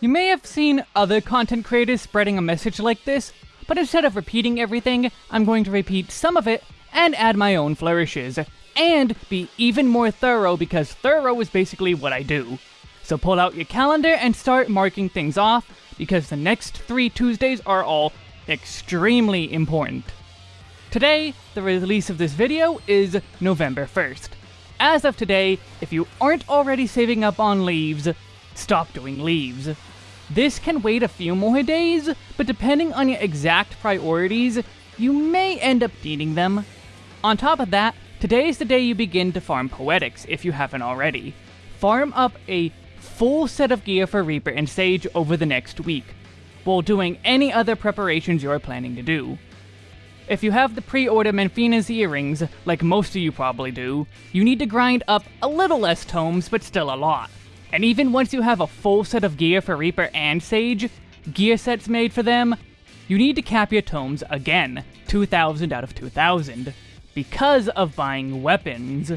You may have seen other content creators spreading a message like this, but instead of repeating everything, I'm going to repeat some of it and add my own flourishes, and be even more thorough because thorough is basically what I do. So pull out your calendar and start marking things off, because the next three Tuesdays are all extremely important. Today, the release of this video is November 1st. As of today, if you aren't already saving up on leaves, stop doing leaves. This can wait a few more days, but depending on your exact priorities, you may end up needing them. On top of that, today is the day you begin to farm Poetics if you haven't already. Farm up a full set of gear for Reaper and Sage over the next week, while doing any other preparations you're planning to do. If you have the pre-order Menphina's earrings, like most of you probably do, you need to grind up a little less tomes, but still a lot. And even once you have a full set of gear for Reaper and Sage, gear sets made for them, you need to cap your tomes again, 2000 out of 2000, because of buying weapons.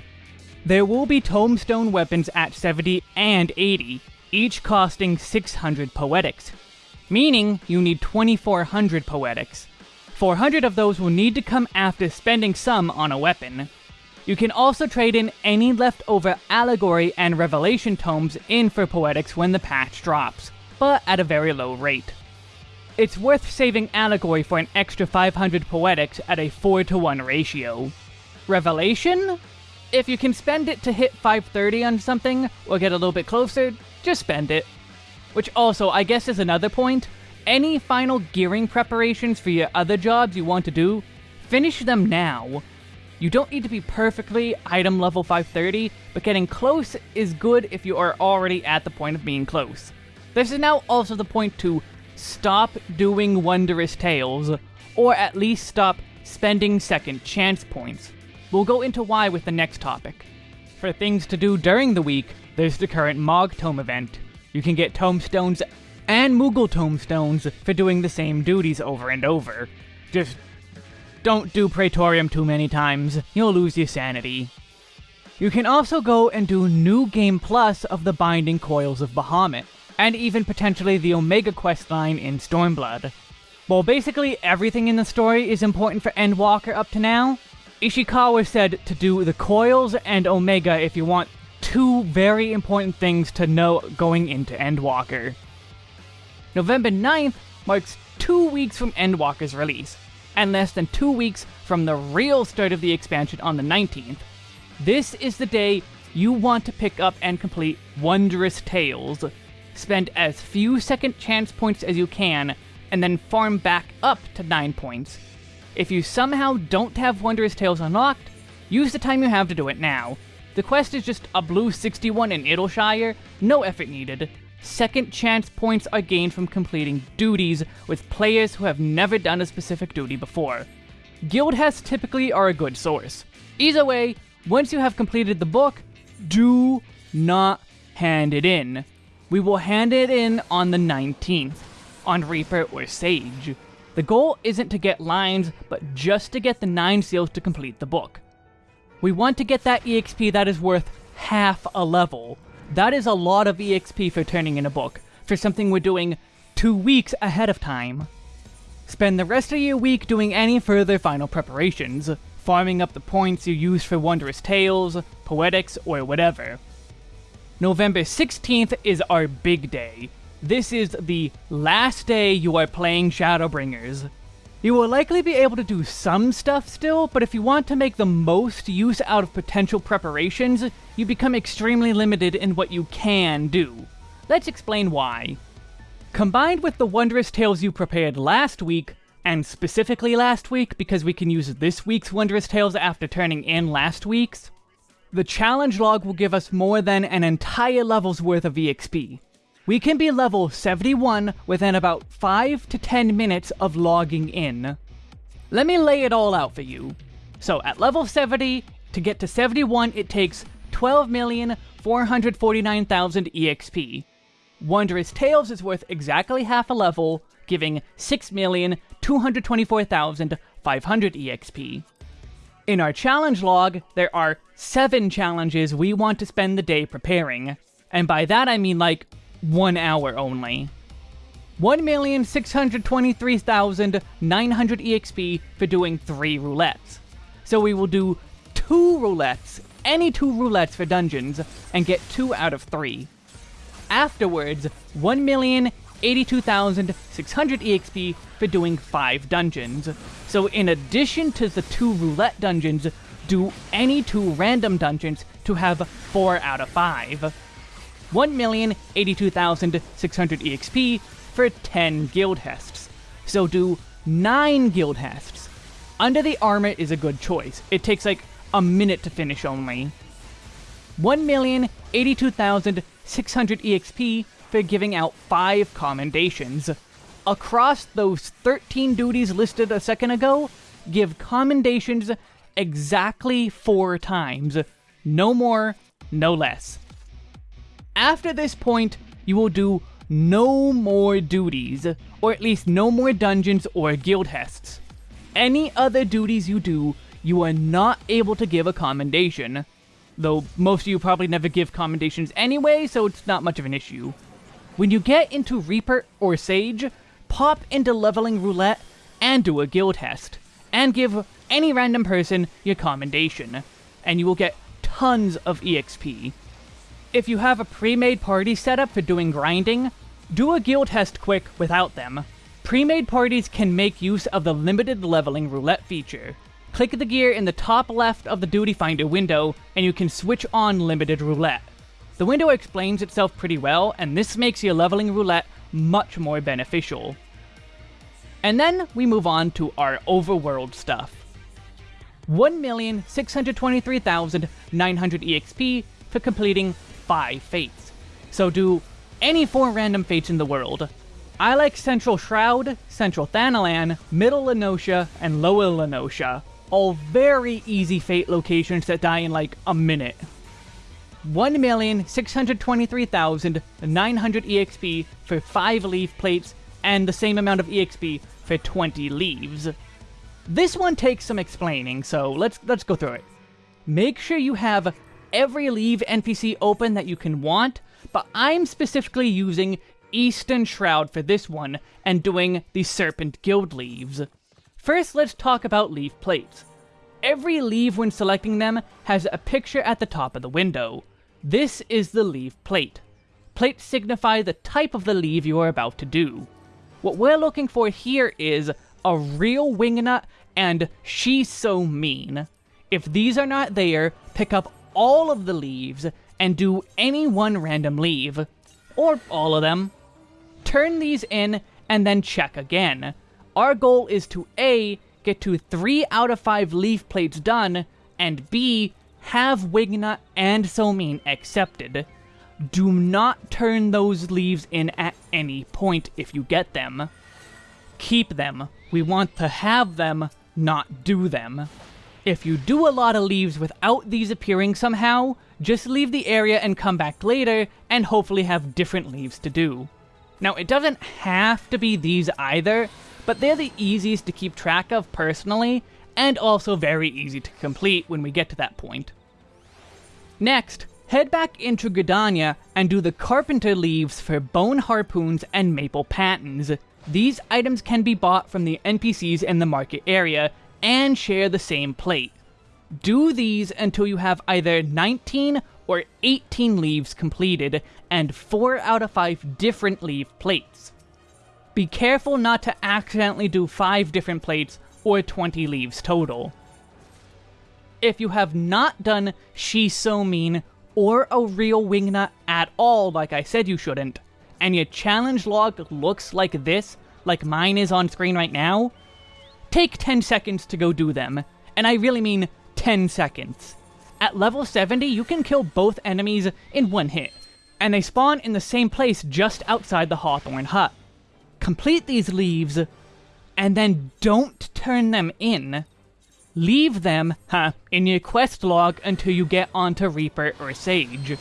There will be Tomestone weapons at 70 and 80, each costing 600 poetics, meaning you need 2400 poetics. 400 of those will need to come after spending some on a weapon. You can also trade in any leftover Allegory and Revelation tomes in for Poetics when the patch drops, but at a very low rate. It's worth saving Allegory for an extra 500 Poetics at a 4 to 1 ratio. Revelation? If you can spend it to hit 530 on something, or get a little bit closer, just spend it. Which also, I guess is another point, any final gearing preparations for your other jobs you want to do, finish them now. You don't need to be perfectly item level 530, but getting close is good if you are already at the point of being close. This is now also the point to stop doing Wondrous Tales, or at least stop spending second chance points. We'll go into why with the next topic. For things to do during the week, there's the current Mog Tome event. You can get tomestones and Moogle tomestones for doing the same duties over and over. Just don't do Praetorium too many times, you'll lose your sanity. You can also go and do New Game Plus of the Binding Coils of Bahamut, and even potentially the Omega quest line in Stormblood. While basically everything in the story is important for Endwalker up to now, Ishikawa said to do the Coils and Omega if you want two very important things to know going into Endwalker. November 9th marks two weeks from Endwalker's release, and less than two weeks from the real start of the expansion on the 19th. This is the day you want to pick up and complete Wondrous Tales. Spend as few second chance points as you can, and then farm back up to 9 points. If you somehow don't have Wondrous Tales unlocked, use the time you have to do it now. The quest is just a blue 61 in Idyllshire, no effort needed, Second chance points are gained from completing duties with players who have never done a specific duty before. Guildhests typically are a good source. Either way, once you have completed the book, do not hand it in. We will hand it in on the 19th, on Reaper or Sage. The goal isn't to get lines, but just to get the 9 seals to complete the book. We want to get that EXP that is worth half a level, that is a lot of EXP for turning in a book, for something we're doing two weeks ahead of time. Spend the rest of your week doing any further final preparations, farming up the points you use for Wondrous Tales, Poetics, or whatever. November 16th is our big day. This is the last day you are playing Shadowbringers. You will likely be able to do some stuff still, but if you want to make the most use out of potential preparations, you become extremely limited in what you can do. Let's explain why. Combined with the Wondrous Tales you prepared last week, and specifically last week because we can use this week's Wondrous Tales after turning in last week's, the challenge log will give us more than an entire level's worth of EXP. We can be level 71 within about 5 to 10 minutes of logging in. Let me lay it all out for you. So at level 70, to get to 71 it takes 12,449,000 EXP. Wondrous Tales is worth exactly half a level, giving 6,224,500 EXP. In our challenge log, there are 7 challenges we want to spend the day preparing. And by that I mean like one hour only. 1,623,900 EXP for doing 3 roulettes. So we will do 2 roulettes, any 2 roulettes for dungeons, and get 2 out of 3. Afterwards, 1,082,600 EXP for doing 5 dungeons. So in addition to the 2 roulette dungeons, do any 2 random dungeons to have 4 out of 5. 1,082,600 EXP for 10 guild hests. So do 9 guild hests. Under the Armor is a good choice. It takes like a minute to finish only. 1,082,600 EXP for giving out 5 commendations. Across those 13 duties listed a second ago, give commendations exactly 4 times. No more, no less. After this point, you will do no more duties, or at least no more dungeons or guild hests. Any other duties you do, you are not able to give a commendation. Though most of you probably never give commendations anyway, so it's not much of an issue. When you get into Reaper or Sage, pop into Leveling Roulette and do a guild hest, and give any random person your commendation, and you will get tons of EXP. If you have a pre-made party set up for doing grinding, do a guild hest quick without them. Pre-made parties can make use of the limited leveling roulette feature. Click the gear in the top left of the Duty Finder window, and you can switch on limited roulette. The window explains itself pretty well, and this makes your leveling roulette much more beneficial. And then we move on to our overworld stuff. 1,623,900 EXP for completing 5 fates. So do any 4 random fates in the world. I like Central Shroud, Central Thanalan, Middle La Noscea, and Lower La Noscea. All very easy fate locations that die in like a minute. 1,623,900 EXP for 5 leaf plates, and the same amount of EXP for 20 leaves. This one takes some explaining, so let's let's go through it. Make sure you have every leave NPC open that you can want, but I'm specifically using Eastern Shroud for this one, and doing the Serpent Guild leaves. First, let's talk about leaf plates. Every leave when selecting them has a picture at the top of the window. This is the leave plate. Plates signify the type of the leave you are about to do. What we're looking for here is a real wingnut and she's so mean. If these are not there, pick up all of the leaves and do any one random leave. Or all of them. Turn these in and then check again. Our goal is to A, get to 3 out of 5 leaf plates done, and B, have Wingnut and So Mean accepted. Do not turn those leaves in at any point if you get them. Keep them. We want to have them, not do them. If you do a lot of leaves without these appearing somehow, just leave the area and come back later, and hopefully have different leaves to do. Now, it doesn't have to be these either, but they're the easiest to keep track of personally, and also very easy to complete when we get to that point. Next, Head back into Gridania and do the Carpenter Leaves for Bone Harpoons and Maple Pattens. These items can be bought from the NPCs in the market area and share the same plate. Do these until you have either 19 or 18 leaves completed and 4 out of 5 different leaf plates. Be careful not to accidentally do 5 different plates or 20 leaves total. If you have not done She's So Mean or a real wingnut at all like I said you shouldn't, and your challenge log looks like this, like mine is on screen right now, take 10 seconds to go do them. And I really mean 10 seconds. At level 70, you can kill both enemies in one hit, and they spawn in the same place just outside the Hawthorne hut. Complete these leaves, and then don't turn them in. Leave them, huh, in your quest log until you get onto Reaper or Sage.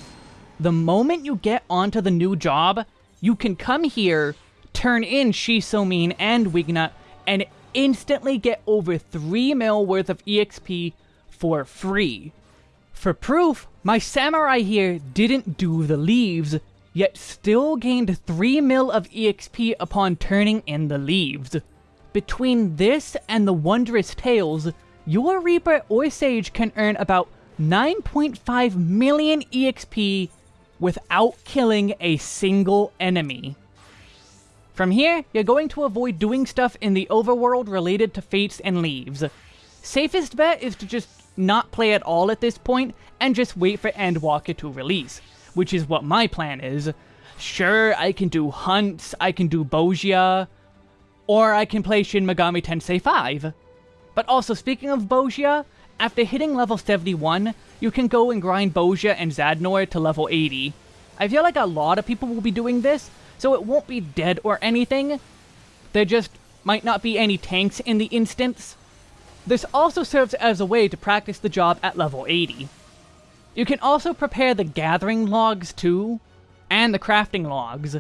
The moment you get onto the new job, you can come here, turn in She's So Mean and Wingnut, and instantly get over 3 mil worth of EXP for free. For proof, my samurai here didn't do the leaves, yet still gained 3 mil of EXP upon turning in the leaves. Between this and the Wondrous Tales, your Reaper or Sage can earn about 9.5 million EXP without killing a single enemy. From here, you're going to avoid doing stuff in the overworld related to fates and leaves. Safest bet is to just not play at all at this point and just wait for Endwalker to release, which is what my plan is. Sure, I can do hunts, I can do Bozja, or I can play Shin Megami Tensei 5. But also, speaking of Bozja, after hitting level 71, you can go and grind Bozja and Zadnor to level 80. I feel like a lot of people will be doing this, so it won't be dead or anything. There just might not be any tanks in the instance. This also serves as a way to practice the job at level 80. You can also prepare the gathering logs too, and the crafting logs.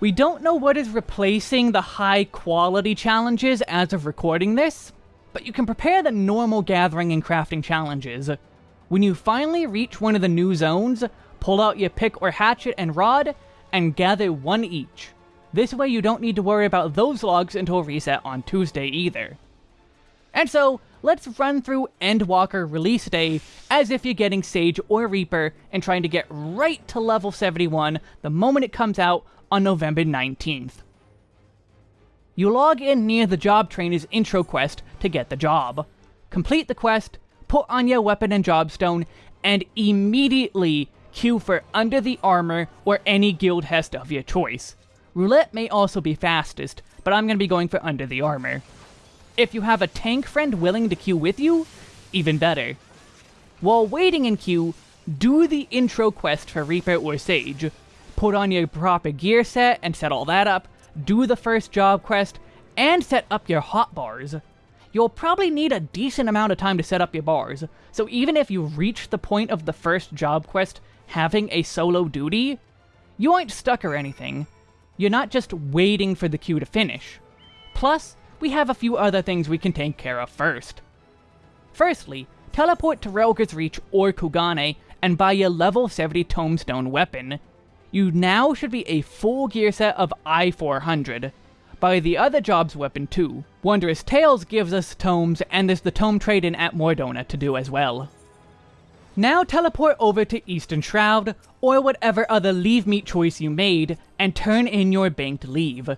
We don't know what is replacing the high quality challenges as of recording this, but you can prepare the normal gathering and crafting challenges. When you finally reach one of the new zones, pull out your pick or hatchet and rod, and gather one each. This way you don't need to worry about those logs until reset on Tuesday either. And so, let's run through Endwalker release day as if you're getting Sage or Reaper and trying to get right to level 71 the moment it comes out on November 19th. You log in near the job trainer's intro quest to get the job. Complete the quest, put on your weapon and jobstone, and immediately queue for Under the Armor or any guild hest of your choice. Roulette may also be fastest, but I'm going to be going for Under the Armor. If you have a tank friend willing to queue with you, even better. While waiting in queue, do the intro quest for Reaper or Sage. Put on your proper gear set and set all that up, do the first job quest, and set up your hotbars. You'll probably need a decent amount of time to set up your bars, so even if you reach the point of the first job quest having a solo duty, you aren't stuck or anything. You're not just waiting for the queue to finish. Plus, we have a few other things we can take care of first. Firstly, teleport to Rhalgr's Reach or Kugane and buy your level 70 Tomestone weapon you now should be a full gear set of I-400. Buy the other job's weapon too. Wondrous Tales gives us tomes, and there's the tome trade-in at Mor Dhona to do as well. Now teleport over to Eastern Shroud, or whatever other levemete choice you made, and turn in your banked leave.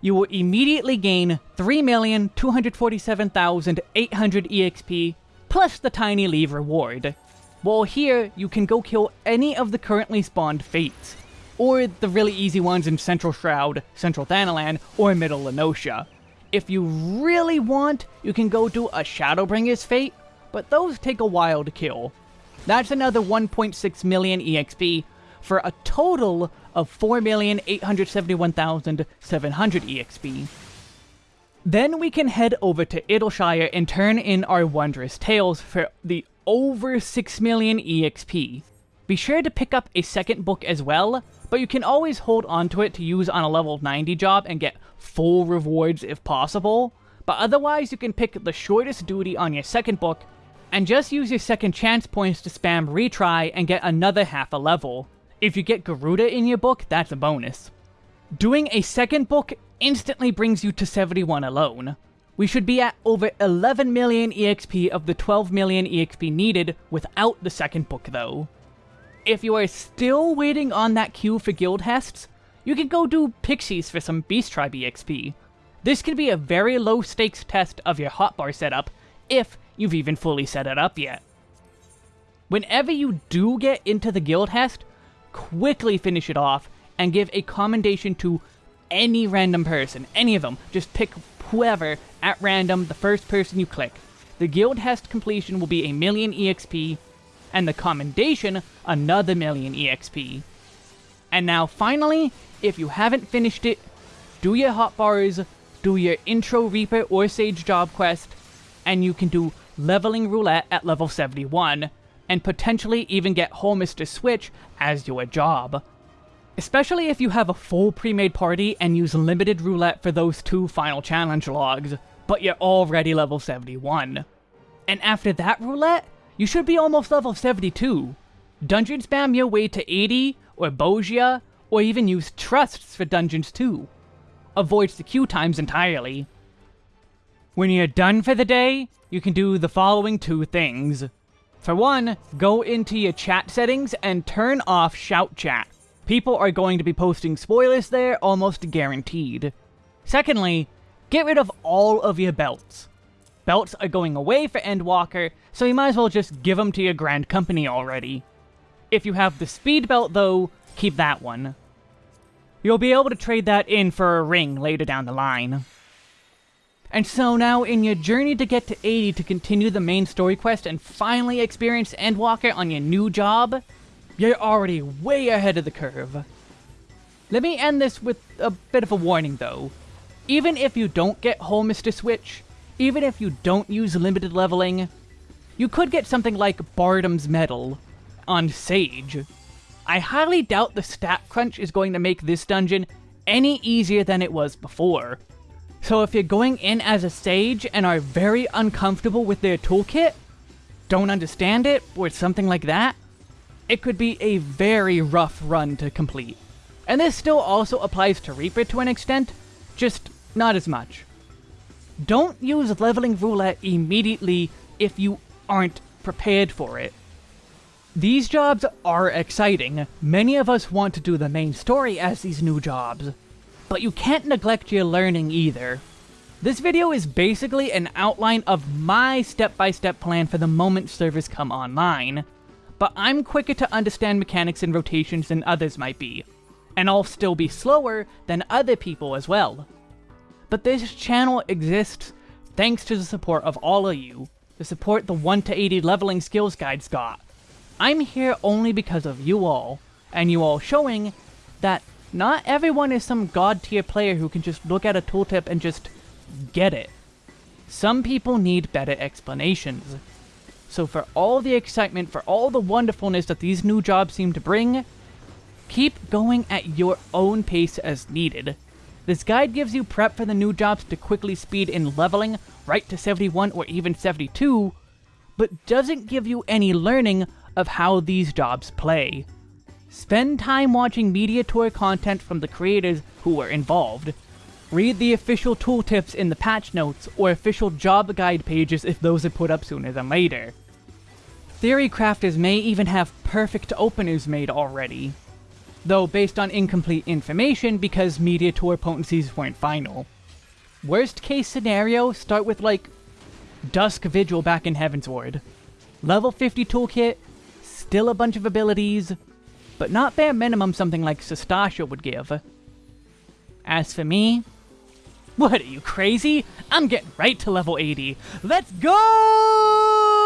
You will immediately gain 3,247,800 EXP, plus the tiny leave reward. While here, you can go kill any of the currently spawned fates or the really easy ones in Central Shroud, Central Thanalan, or Middle La Noscea. If you really want, you can go do a Shadowbringer's Fate, but those take a while to kill. That's another 1.6 million EXP, for a total of 4,871,700 EXP. Then we can head over to Idyllshire and turn in our Wondrous Tales for the over 6 million EXP. Be sure to pick up a second book as well, but you can always hold onto it to use on a level 90 job and get full rewards if possible. But otherwise, you can pick the shortest duty on your second book, and just use your second chance points to spam retry and get another half a level. If you get Garuda in your book, that's a bonus. Doing a second book instantly brings you to 71 alone. We should be at over 11 million EXP of the 12 million EXP needed without the second book though. If you are still waiting on that queue for guild hests, you can go do Pixies for some Beast Tribe EXP. This can be a very low stakes test of your hotbar setup, if you've even fully set it up yet. Whenever you do get into the guild hest, quickly finish it off and give a commendation to any random person, any of them. Just pick whoever at random, the first person you click. The guild hest completion will be a million EXP, and the commendation another million EXP. And now finally, if you haven't finished it, do your hotbars, do your intro Reaper or Sage job quest, and you can do leveling roulette at level 71, and potentially even get Holminster Switch as your job. Especially if you have a full pre-made party and use limited roulette for those two final challenge logs, but you're already level 71. And after that roulette, you should be almost level 72. Dungeon spam your way to 80, or Bozja, or even use trusts for dungeons too. Avoids the queue times entirely. When you're done for the day, you can do the following two things. For one, go into your chat settings and turn off shout chat. People are going to be posting spoilers there almost guaranteed. Secondly, get rid of all of your belts. Belts are going away for Endwalker, so you might as well just give them to your Grand Company already. If you have the speed belt though, keep that one. You'll be able to trade that in for a ring later down the line. And so now, in your journey to get to 80 to continue the main story quest and finally experience Endwalker on your new job, you're already way ahead of the curve. Let me end this with a bit of a warning though. Even if you don't get Holminster Switch, even if you don't use limited leveling, you could get something like Bardam's Mettle on Sage. I highly doubt the stat crunch is going to make this dungeon any easier than it was before. So if you're going in as a sage and are very uncomfortable with their toolkit, don't understand it, or something like that, it could be a very rough run to complete. And this still also applies to Reaper to an extent, just not as much. Don't use leveling roulette immediately if you aren't prepared for it. These jobs are exciting. Many of us want to do the main story as these new jobs but you can't neglect your learning either. This video is basically an outline of my step-by-step -step plan for the moment servers come online, but I'm quicker to understand mechanics and rotations than others might be, and I'll still be slower than other people as well. But this channel exists thanks to the support of all of you, the support the 1 to 80 leveling skills guides got. I'm here only because of you all, and you all showing that not everyone is some god tier player who can just look at a tooltip and just get it. Some people need better explanations. So for all the excitement, for all the wonderfulness that these new jobs seem to bring, keep going at your own pace as needed. This guide gives you prep for the new jobs to quickly speed in leveling right to 71 or even 72, but doesn't give you any learning of how these jobs play. Spend time watching media tour content from the creators who were involved. Read the official tooltips in the patch notes or official job guide pages if those are put up sooner than later. Theory crafters may even have perfect openers made already, though based on incomplete information because media tour potencies weren't final. Worst case scenario, start with like Dusk Vigil back in Heavensward. Level 50 toolkit, still a bunch of abilities, but not bare minimum something like Sastasha would give. As for me, what are you, crazy? I'm getting right to level 80. Let's go!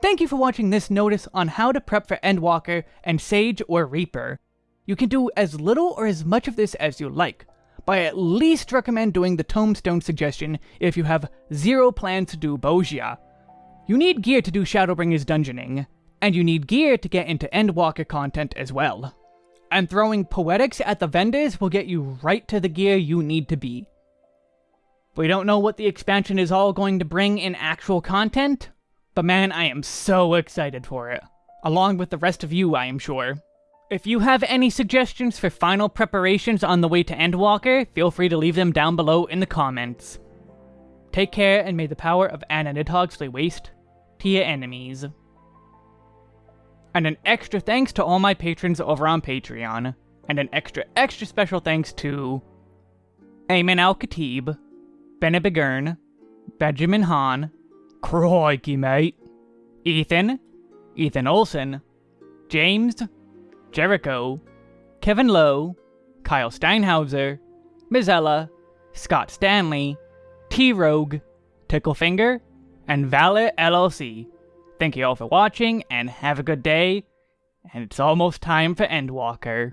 Thank you for watching this notice on how to prep for Endwalker and Sage or Reaper. You can do as little or as much of this as you like, but I at least recommend doing the Tomestone suggestion if you have zero plans to do Bozja. You need gear to do Shadowbringers dungeoning, and you need gear to get into Endwalker content as well. And throwing Poetics at the vendors will get you right to the gear you need to be. We don't know what the expansion is all going to bring in actual content, but man, I am so excited for it. Along with the rest of you, I am sure. If you have any suggestions for final preparations on the way to Endwalker, feel free to leave them down below in the comments. Take care, and may the power of Anna Nidhogg lay waste to your enemies. And an extra thanks to all my patrons over on Patreon. And an extra, extra special thanks to Ayman Al Khatib, Benny Benjamin Hahn, Crikey, mate, Ethan, Ethan Olson, James, Jericho, Kevin Lowe, Kyle Steinhauser, Mizella, Scott Stanley, T-Rogue, Ticklefinger, and Valor LLC. Thank you all for watching, and have a good day. And it's almost time for Endwalker.